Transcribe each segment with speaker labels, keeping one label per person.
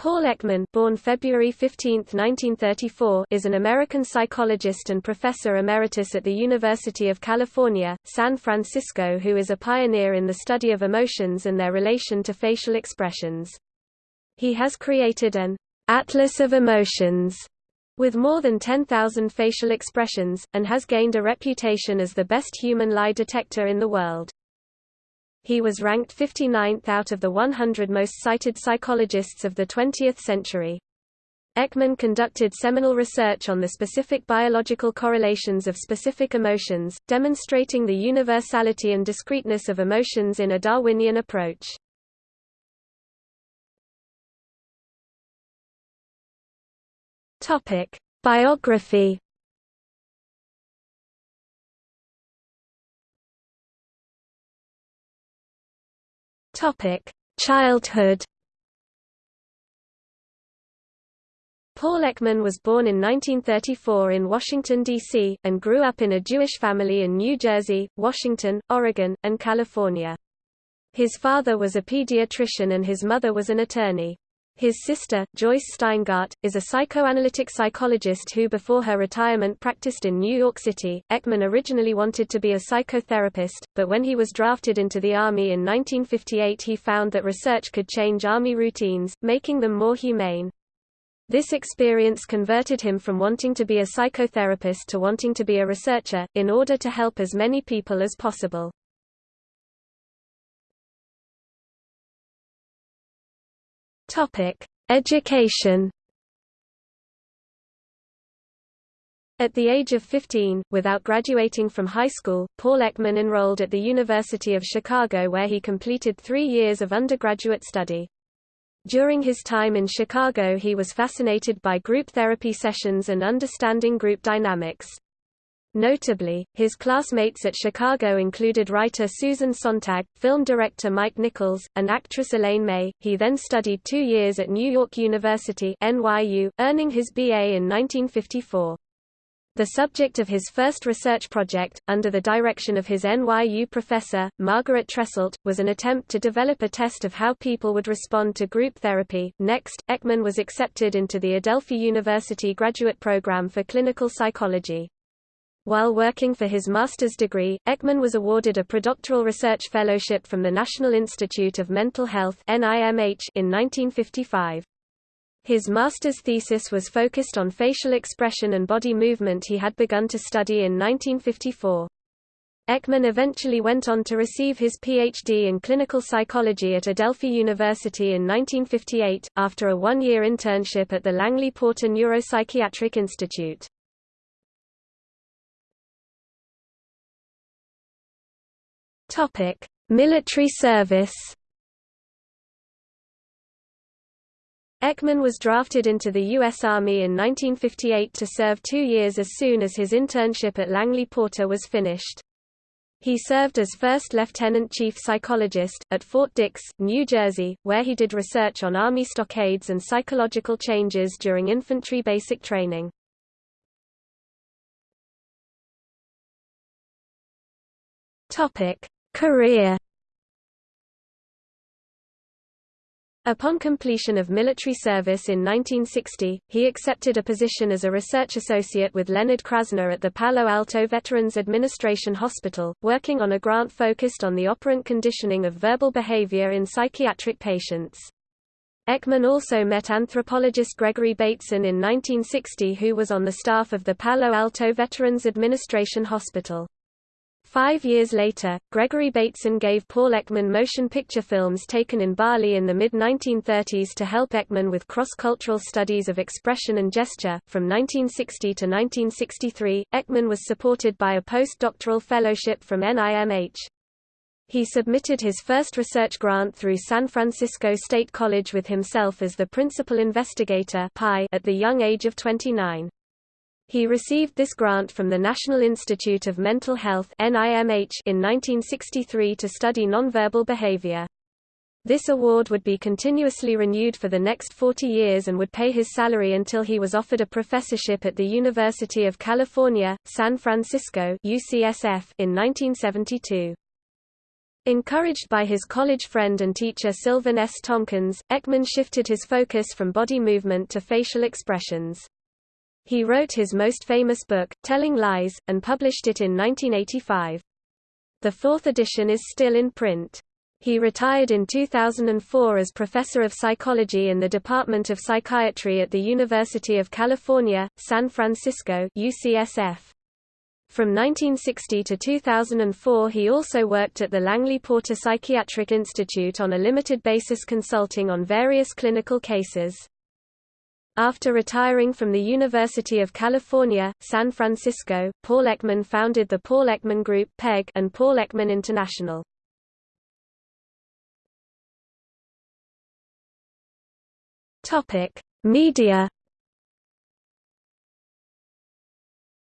Speaker 1: Paul Ekman born February 15, 1934, is an American psychologist and professor emeritus at the University of California, San Francisco who is a pioneer in the study of emotions and their relation to facial expressions. He has created an «atlas of emotions» with more than 10,000 facial expressions, and has gained a reputation as the best human lie detector in the world. He was ranked 59th out of the 100 most cited psychologists of the 20th century. Ekman conducted seminal research on the specific biological correlations of specific emotions, demonstrating the universality and discreteness of emotions in a Darwinian approach. Biography Topic: Childhood. Paul Ekman was born in 1934 in Washington, D.C., and grew up in a Jewish family in New Jersey, Washington, Oregon, and California. His father was a pediatrician and his mother was an attorney. His sister, Joyce Steingart, is a psychoanalytic psychologist who before her retirement practiced in New York City. Ekman originally wanted to be a psychotherapist, but when he was drafted into the Army in 1958 he found that research could change Army routines, making them more humane. This experience converted him from wanting to be a psychotherapist to wanting to be a researcher, in order to help as many people as possible. Topic: Education. At the age of 15, without graduating from high school, Paul Ekman enrolled at the University of Chicago where he completed three years of undergraduate study. During his time in Chicago he was fascinated by group therapy sessions and understanding group dynamics. Notably, his classmates at Chicago included writer Susan Sontag, film director Mike Nichols, and actress Elaine May. He then studied two years at New York University (NYU), earning his BA in 1954. The subject of his first research project, under the direction of his NYU professor, Margaret Tresselt, was an attempt to develop a test of how people would respond to group therapy. Next, Ekman was accepted into the Adelphi University graduate program for clinical psychology. While working for his master's degree, Ekman was awarded a predoctoral research fellowship from the National Institute of Mental Health in 1955. His master's thesis was focused on facial expression and body movement he had begun to study in 1954. Ekman eventually went on to receive his Ph.D. in clinical psychology at Adelphi University in 1958, after a one-year internship at the Langley Porter Neuropsychiatric Institute. Topic: Military service. Ekman was drafted into the U.S. Army in 1958 to serve two years as soon as his internship at Langley Porter was finished. He served as first lieutenant chief psychologist, at Fort Dix, New Jersey, where he did research on Army stockades and psychological changes during infantry basic training. Topic: Career Upon completion of military service in 1960, he accepted a position as a research associate with Leonard Krasner at the Palo Alto Veterans Administration Hospital, working on a grant focused on the operant conditioning of verbal behavior in psychiatric patients. Ekman also met anthropologist Gregory Bateson in 1960 who was on the staff of the Palo Alto Veterans Administration Hospital. Five years later, Gregory Bateson gave Paul Ekman motion picture films taken in Bali in the mid-1930s to help Ekman with cross-cultural studies of expression and gesture. From 1960 to 1963, Ekman was supported by a postdoctoral fellowship from NIMH. He submitted his first research grant through San Francisco State College with himself as the principal investigator at the young age of 29. He received this grant from the National Institute of Mental Health in 1963 to study nonverbal behavior. This award would be continuously renewed for the next 40 years and would pay his salary until he was offered a professorship at the University of California, San Francisco UCSF in 1972. Encouraged by his college friend and teacher Silvan S. Tomkins, Ekman shifted his focus from body movement to facial expressions. He wrote his most famous book, Telling Lies, and published it in 1985. The fourth edition is still in print. He retired in 2004 as professor of psychology in the Department of Psychiatry at the University of California, San Francisco UCSF. From 1960 to 2004 he also worked at the Langley Porter Psychiatric Institute on a limited basis consulting on various clinical cases. After retiring from the University of California, San Francisco, Paul Ekman founded the Paul Ekman Group and Paul Ekman International. Media.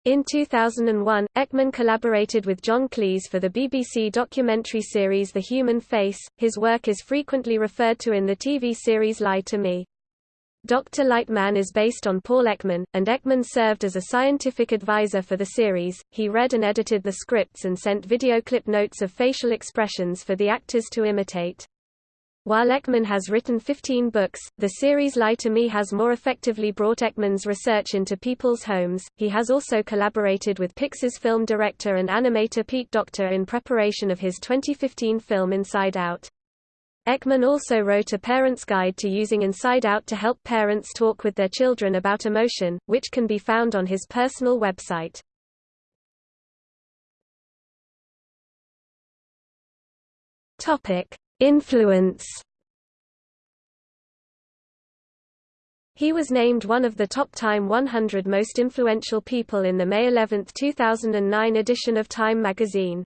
Speaker 1: In 2001, Ekman collaborated with John Cleese for the BBC documentary series The Human Face. His work is frequently referred to in the TV series Lie to Me. Dr. Lightman is based on Paul Ekman, and Ekman served as a scientific advisor for the series. He read and edited the scripts and sent video clip notes of facial expressions for the actors to imitate. While Ekman has written 15 books, the series Lie to Me has more effectively brought Ekman's research into people's homes. He has also collaborated with Pixar's film director and animator Pete Docter in preparation of his 2015 film Inside Out. Ekman also wrote a parent's guide to using Inside Out to help parents talk with their children about emotion, which can be found on his personal website. Topic: Influence He was named one of the top Time 100 most influential people in the May 11, 2009 edition of Time magazine.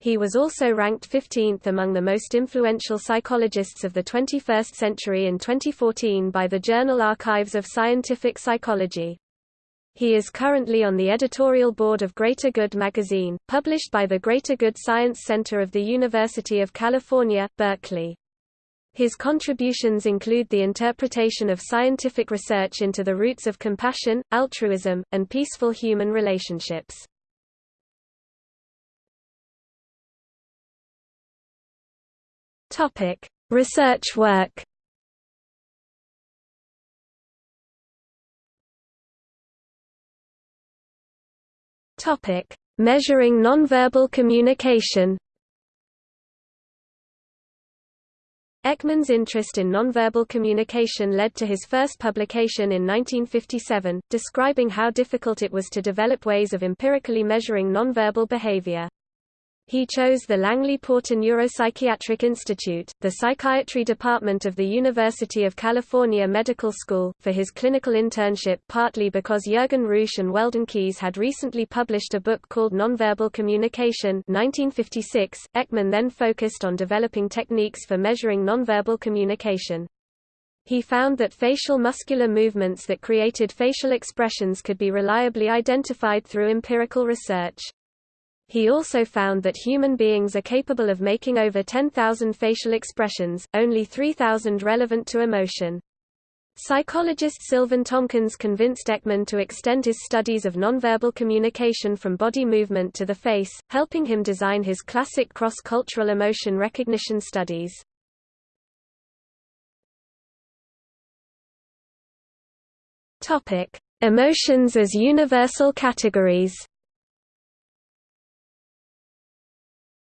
Speaker 1: He was also ranked 15th among the most influential psychologists of the 21st century in 2014 by the Journal Archives of Scientific Psychology. He is currently on the editorial board of Greater Good magazine, published by the Greater Good Science Center of the University of California, Berkeley. His contributions include the interpretation of scientific research into the roots of compassion, altruism, and peaceful human relationships. Research work Topic: Measuring nonverbal communication. Ekman's interest in nonverbal communication led to his first publication in 1957, describing how difficult it was to develop ways of empirically measuring nonverbal behavior. He chose the Langley Porter Neuropsychiatric Institute, the psychiatry department of the University of California Medical School, for his clinical internship partly because Jürgen Rüsch and Weldon Kees had recently published a book called Nonverbal Communication 1956. Ekman then focused on developing techniques for measuring nonverbal communication. He found that facial muscular movements that created facial expressions could be reliably identified through empirical research. He also found that human beings are capable of making over 10,000 facial expressions, only 3,000 relevant to emotion. Psychologist Silvan Tomkins convinced Ekman to extend his studies of nonverbal communication from body movement to the face, helping him design his classic cross-cultural emotion recognition studies. Topic: Emotions as universal categories.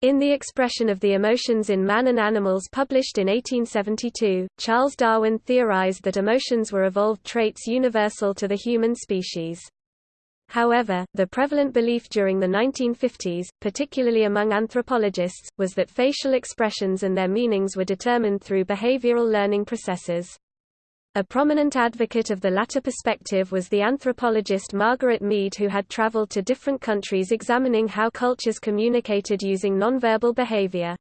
Speaker 1: In The Expression of the Emotions in Man and Animals published in 1872, Charles Darwin theorized that emotions were evolved traits universal to the human species. However, the prevalent belief during the 1950s, particularly among anthropologists, was that facial expressions and their meanings were determined through behavioral learning processes. A prominent advocate of the latter perspective was the anthropologist Margaret Mead who had traveled to different countries examining how cultures communicated using nonverbal behavior.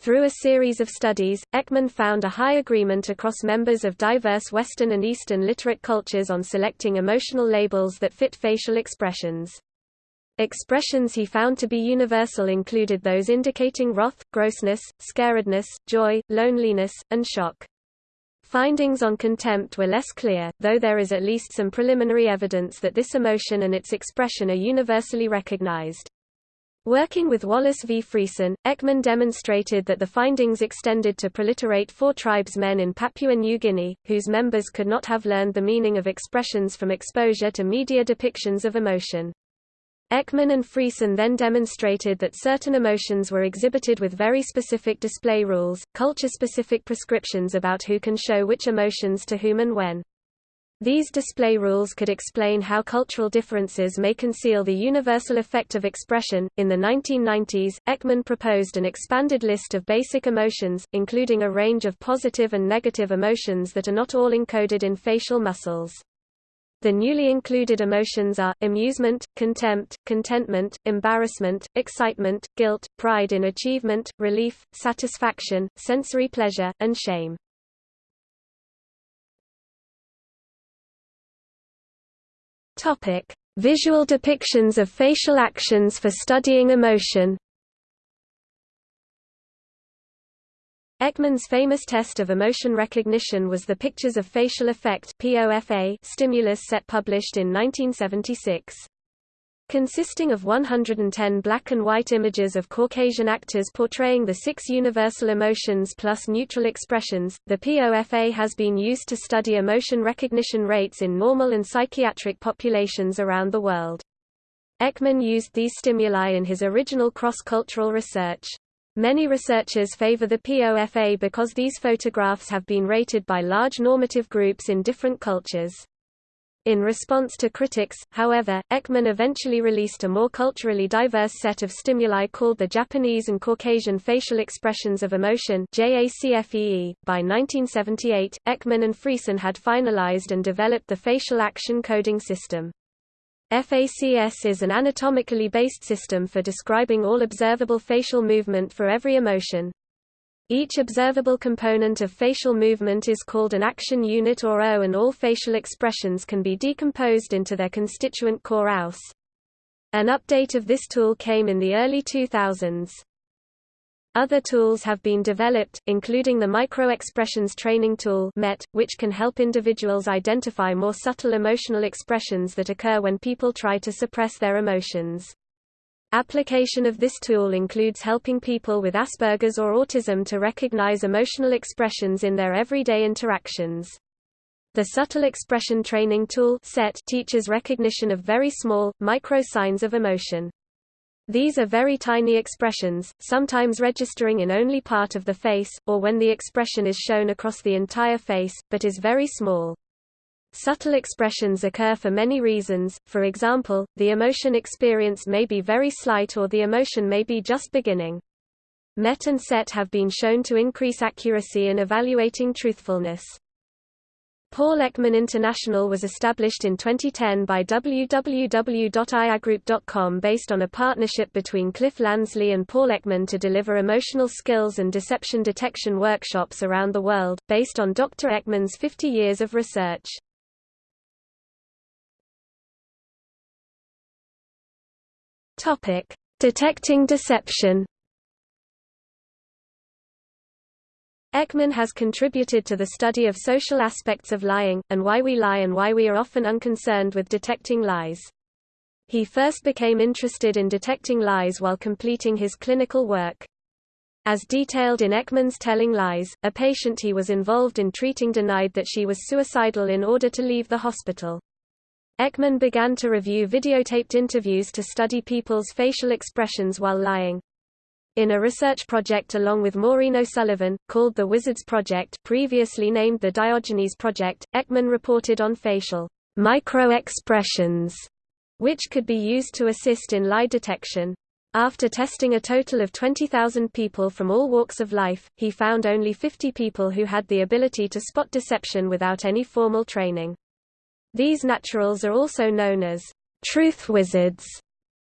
Speaker 1: Through a series of studies, Ekman found a high agreement across members of diverse Western and Eastern literate cultures on selecting emotional labels that fit facial expressions. Expressions he found to be universal included those indicating wrath, grossness, scaredness, joy, loneliness, and shock. Findings on contempt were less clear, though there is at least some preliminary evidence that this emotion and its expression are universally recognized. Working with Wallace v. Friesen, Ekman demonstrated that the findings extended to preliterate Fore tribesmen in Papua New Guinea, whose members could not have learned the meaning of expressions from exposure to media depictions of emotion. Ekman and Friesen then demonstrated that certain emotions were exhibited with very specific display rules, culture-specific prescriptions about who can show which emotions to whom and when. These display rules could explain how cultural differences may conceal the universal effect of expression. In the 1990s, Ekman proposed an expanded list of basic emotions, including a range of positive and negative emotions that are not all encoded in facial muscles. The newly included emotions are, amusement, contempt, contentment, embarrassment, excitement, guilt, pride in achievement, relief, satisfaction, sensory pleasure, and shame. Topic: Visual depictions of facial actions for studying emotion. Ekman's famous test of emotion recognition was the Pictures of Facial Affect stimulus set published in 1976. Consisting of 110 black and white images of Caucasian actors portraying the six universal emotions plus neutral expressions, the POFA has been used to study emotion recognition rates in normal and psychiatric populations around the world. Ekman used these stimuli in his original cross-cultural research. Many researchers favor the POFA because these photographs have been rated by large normative groups in different cultures. In response to critics, however, Ekman eventually released a more culturally diverse set of stimuli called the Japanese and Caucasian Facial Expressions of Emotion JACFEE. .By 1978, Ekman and Friesen had finalized and developed the facial action coding system. FACS is an anatomically based system for describing all observable facial movement for every emotion. Each observable component of facial movement is called an action unit or AU and all facial expressions can be decomposed into their constituent core AUs. An update of this tool came in the early 2000s. Other tools have been developed, including the Micro-Expressions Training Tool MET, which can help individuals identify more subtle emotional expressions that occur when people try to suppress their emotions. Application of this tool includes helping people with Asperger's or autism to recognize emotional expressions in their everyday interactions. The Subtle Expression Training Tool SET teaches recognition of very small, micro signs of emotion. These are very tiny expressions, sometimes registering in only part of the face, or when the expression is shown across the entire face, but is very small. Subtle expressions occur for many reasons, for example, the emotion experienced may be very slight or the emotion may be just beginning. MET and SET have been shown to increase accuracy in evaluating truthfulness. Paul Ekman International was established in 2010 by www.iagroup.com based on a partnership between Cliff Lansley and Paul Ekman to deliver emotional skills and deception detection workshops around the world, based on Dr. Ekman's 50 years of research. Detecting deception. Ekman has contributed to the study of social aspects of lying, and why we lie and why we are often unconcerned with detecting lies. He first became interested in detecting lies while completing his clinical work. As detailed in Ekman's Telling Lies, a patient he was involved in treating denied that she was suicidal in order to leave the hospital. Ekman began to review videotaped interviews to study people's facial expressions while lying. In a research project along with Maureen O'Sullivan, called the Wizards Project previously named the Diogenes Project, Ekman reported on facial micro-expressions, which could be used to assist in lie detection. After testing a total of 20,000 people from all walks of life, he found only 50 people who had the ability to spot deception without any formal training. These naturals are also known as truth wizards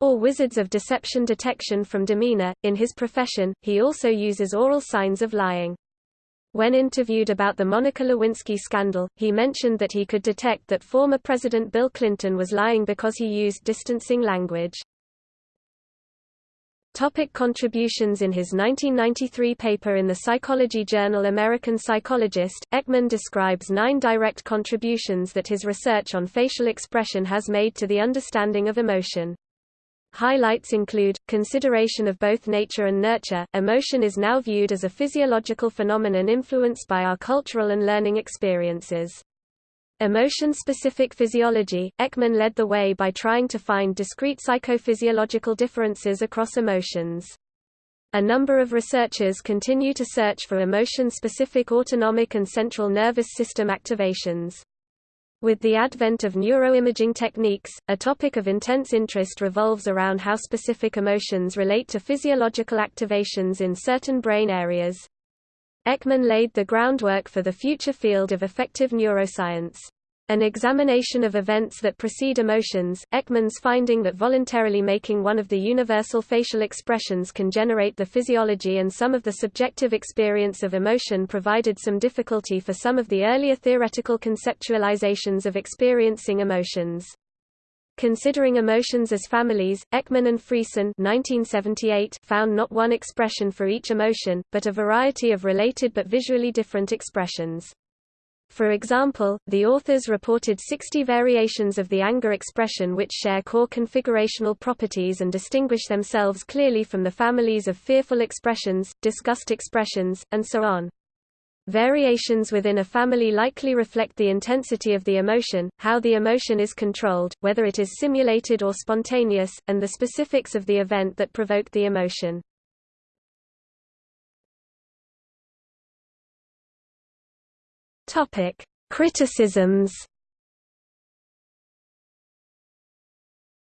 Speaker 1: or wizards of deception detection from demeanor. In his profession, he also uses oral signs of lying. When interviewed about the Monica Lewinsky scandal, he mentioned that he could detect that former President Bill Clinton was lying because he used distancing language. Topic contributions In his 1993 paper in the psychology journal American Psychologist, Ekman describes nine direct contributions that his research on facial expression has made to the understanding of emotion. Highlights include consideration of both nature and nurture. Emotion is now viewed as a physiological phenomenon influenced by our cultural and learning experiences. Emotion-specific physiology, Ekman led the way by trying to find discrete psychophysiological differences across emotions. A number of researchers continue to search for emotion-specific autonomic and central nervous system activations. With the advent of neuroimaging techniques, a topic of intense interest revolves around how specific emotions relate to physiological activations in certain brain areas. Ekman laid the groundwork for the future field of affective neuroscience. An examination of events that precede emotions, Ekman's finding that voluntarily making one of the universal facial expressions can generate the physiology and some of the subjective experience of emotion provided some difficulty for some of the earlier theoretical conceptualizations of experiencing emotions. Considering emotions as families, Ekman and Friesen 1978 found not one expression for each emotion, but a variety of related but visually different expressions. For example, the authors reported 60 variations of the anger expression which share core configurational properties and distinguish themselves clearly from the families of fearful expressions, disgust expressions, and so on. Variations within a family likely reflect the intensity of the emotion, how the emotion is controlled, whether it is simulated or spontaneous, and the specifics of the event that provoked the emotion. Topic: Criticisms.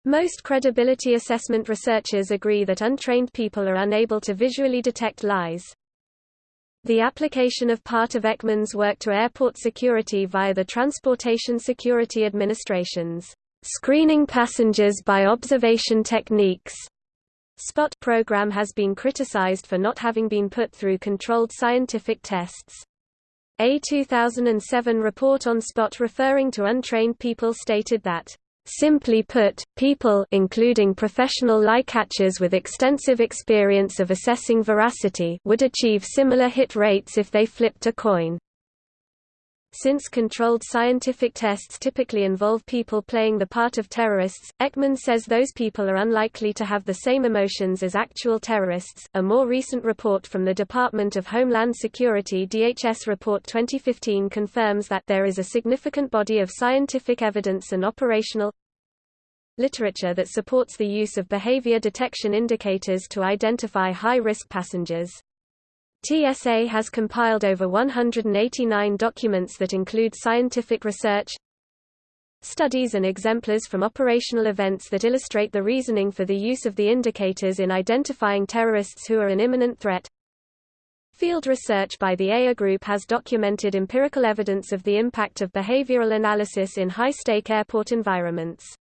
Speaker 1: Most credibility assessment researchers agree that untrained people are unable to visually detect lies. The application of part of Ekman's work to airport security via the Transportation Security Administration's screening passengers by observation techniques SPOT program has been criticized for not having been put through controlled scientific tests. A 2007 report on SPOT referring to untrained people stated that Simply put, people including professional lie catchers with extensive experience of assessing veracity would achieve similar hit rates if they flipped a coin. Since controlled scientific tests typically involve people playing the part of terrorists, Ekman says those people are unlikely to have the same emotions as actual terrorists. A more recent report from the Department of Homeland Security DHS Report 2015 confirms that there is a significant body of scientific evidence and operational literature that supports the use of behavior detection indicators to identify high-risk passengers. TSA has compiled over 189 documents that include scientific research, studies and exemplars from operational events that illustrate the reasoning for the use of the indicators in identifying terrorists who are an imminent threat. Field research by the AIR Group has documented empirical evidence of the impact of behavioral analysis in high-stake airport environments.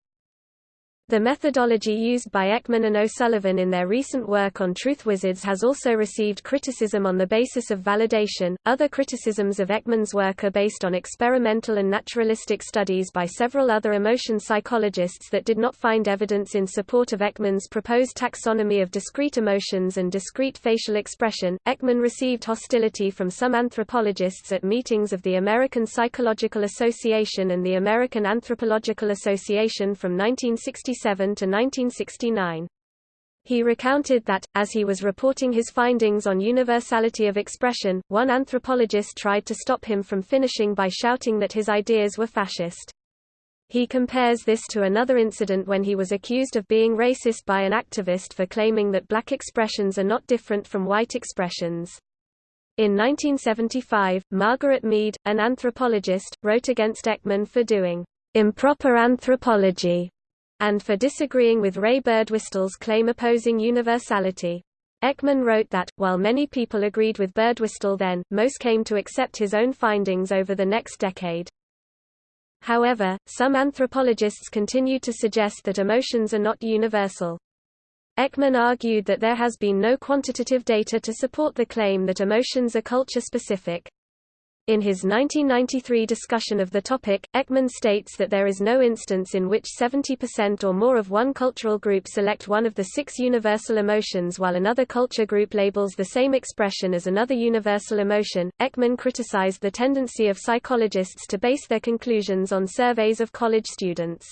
Speaker 1: The methodology used by Ekman and O'Sullivan in their recent work on Truth Wizards has also received criticism on the basis of validation. Other criticisms of Ekman's work are based on experimental and naturalistic studies by several other emotion psychologists that did not find evidence in support of Ekman's proposed taxonomy of discrete emotions and discrete facial expression. Ekman received hostility from some anthropologists at meetings of the American Psychological Association and the American Anthropological Association from 1966 1967–1969. He recounted that, as he was reporting his findings on universality of expression, one anthropologist tried to stop him from finishing by shouting that his ideas were fascist. He compares this to another incident when he was accused of being racist by an activist for claiming that black expressions are not different from white expressions. In 1975, Margaret Mead, an anthropologist, wrote against Ekman for doing improper anthropology and for disagreeing with Ray Birdwhistell's claim opposing universality. Ekman wrote that, while many people agreed with Birdwhistle then, most came to accept his own findings over the next decade. However, some anthropologists continue to suggest that emotions are not universal. Ekman argued that there has been no quantitative data to support the claim that emotions are culture-specific. In his 1993 discussion of the topic, Ekman states that there is no instance in which 70% or more of one cultural group select one of the six universal emotions while another culture group labels the same expression as another universal emotion. Ekman criticized the tendency of psychologists to base their conclusions on surveys of college students.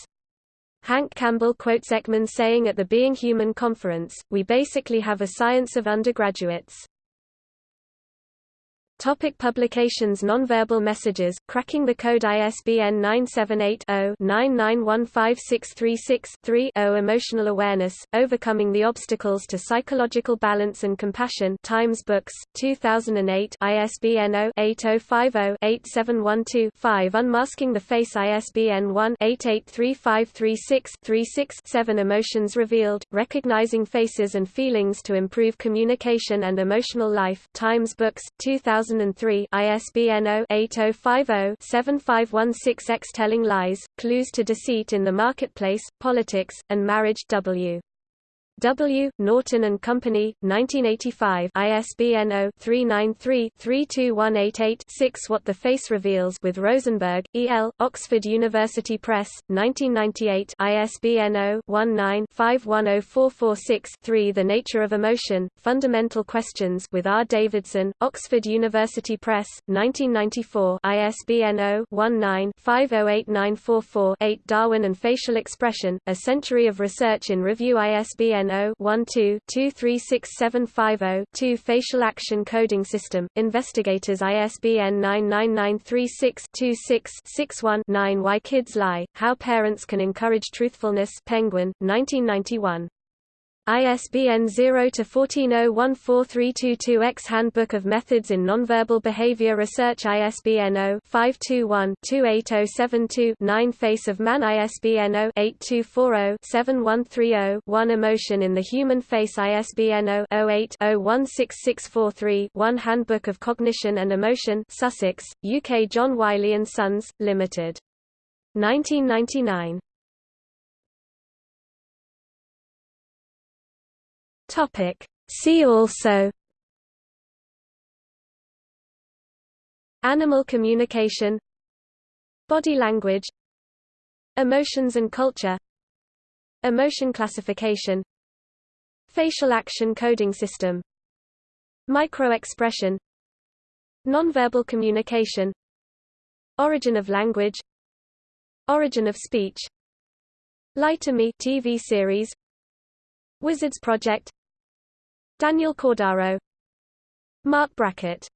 Speaker 1: Hank Campbell quotes Ekman saying at the Being Human conference, we basically have a science of undergraduates. Topic publications Nonverbal messages, Cracking the Code ISBN 978-0-99156636-3 Emotional Awareness, Overcoming the Obstacles to Psychological Balance and Compassion. Times Books, 2008 ISBN 0-8050-8712-5 Unmasking the Face. ISBN 1-883536-36-7 Emotions Revealed, Recognizing Faces and Feelings to Improve Communication and Emotional Life. Times Books, 2000 2003 ISBN 0-8050-7516-X Telling Lies, Clues to Deceit in the Marketplace, Politics, and Marriage W. W. Norton and Company, 1985 ISBN 0-393-32188-6 What the Face Reveals with Rosenberg, E. L., Oxford University Press, 1998 ISBN 0-19-510446-3 The Nature of Emotion, Fundamental Questions with R. Davidson, Oxford University Press, 1994 ISBN 0-19-508944-8 Darwin and Facial Expression, A Century of Research in Review ISBN 0-12-236750-2 Facial Action Coding System, Investigators ISBN 99936-26-61-9 Why Kids Lie, How Parents Can Encourage Truthfulness Penguin, 1991 ISBN 0-14014322-X Handbook of Methods in Nonverbal Behavior Research ISBN 0-521-28072-9 Face of Man ISBN 0-8240-7130-1 Emotion in the Human Face ISBN 0-08-016643-1 Handbook of Cognition and Emotion Sussex, UK John Wiley & Sons, Limited. 1999 Topic. See also Animal communication Body language Emotions and culture Emotion classification Facial action coding system Microexpression Nonverbal communication Origin of language Origin of speech Lie to Me TV series Wizards Project Daniel Cordaro. Marc Brackett